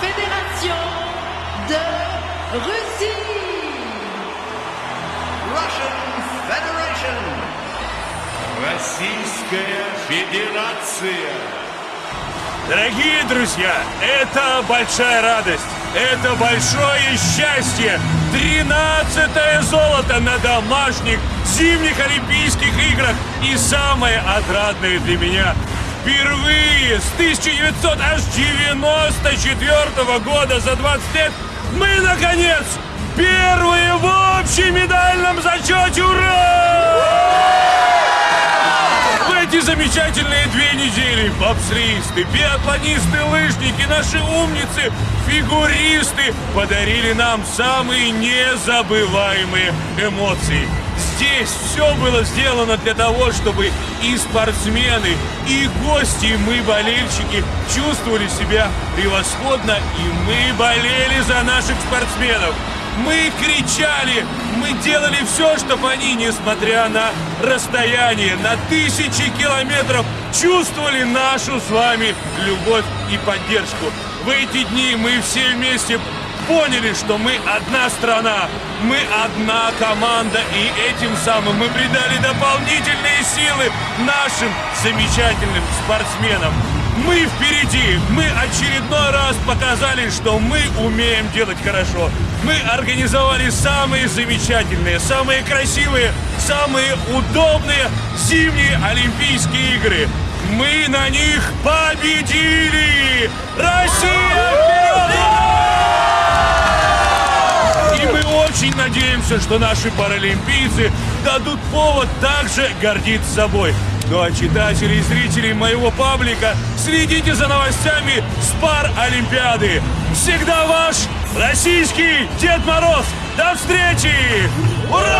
Fédération de Russie. Russian Federation. Российская Федерация. Дорогие друзья, это большая радость, это большое счастье. Тринадцатое золото на домашних зимних Олимпийских играх. И самое отрадное для меня – впервые с 1994 года за 20 лет мы, наконец, первые в общемедальном зачете. Ура! В эти замечательные две недели бобслисты, биатлонисты, лыжники, наши умницы, фигуристы подарили нам самые незабываемые эмоции. Здесь все было сделано для того, чтобы и спортсмены, и гости, и мы, болельщики, чувствовали себя превосходно, и мы болели за наших спортсменов. Мы кричали, мы делали все, чтобы они, несмотря на расстояние, на тысячи километров, чувствовали нашу с вами любовь и поддержку. В эти дни мы все вместе поняли, что мы одна страна, мы одна команда, и этим самым мы придали дополнительные силы нашим замечательным спортсменам. Мы впереди, мы очередной раз показали, что мы умеем делать хорошо. Мы организовали самые замечательные, самые красивые, самые удобные зимние Олимпийские игры. Мы на них победили! Россия очень надеемся, что наши паралимпийцы дадут повод также гордиться собой. Ну а читатели и зрители моего паблика, следите за новостями с пар Олимпиады. Всегда ваш российский Дед Мороз. До встречи! Ура!